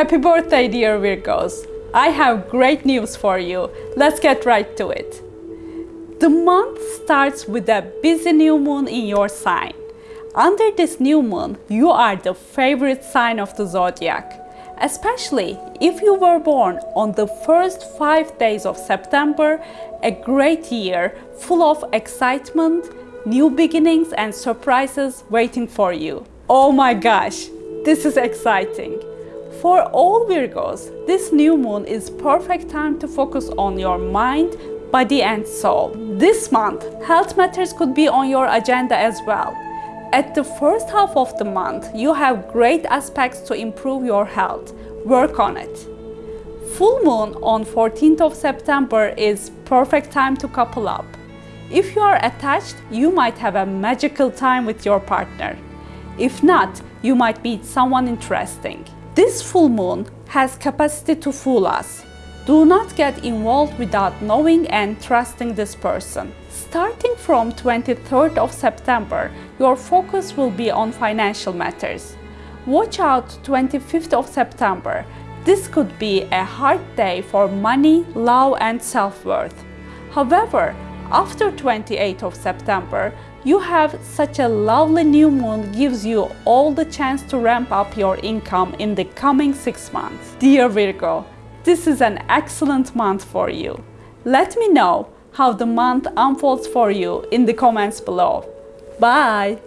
Happy birthday, dear Virgos! I have great news for you. Let's get right to it. The month starts with a busy new moon in your sign. Under this new moon, you are the favorite sign of the zodiac. Especially if you were born on the first five days of September, a great year full of excitement, new beginnings and surprises waiting for you. Oh my gosh, this is exciting. For all Virgos, this new moon is perfect time to focus on your mind, body and soul. This month, health matters could be on your agenda as well. At the first half of the month, you have great aspects to improve your health. Work on it. Full moon on 14th of September is perfect time to couple up. If you are attached, you might have a magical time with your partner. If not, you might meet someone interesting. This full moon has capacity to fool us. Do not get involved without knowing and trusting this person. Starting from 23rd of September, your focus will be on financial matters. Watch out 25th of September. This could be a hard day for money, love and self-worth. However, after 28th of September, you have such a lovely new moon gives you all the chance to ramp up your income in the coming six months. Dear Virgo, this is an excellent month for you. Let me know how the month unfolds for you in the comments below. Bye!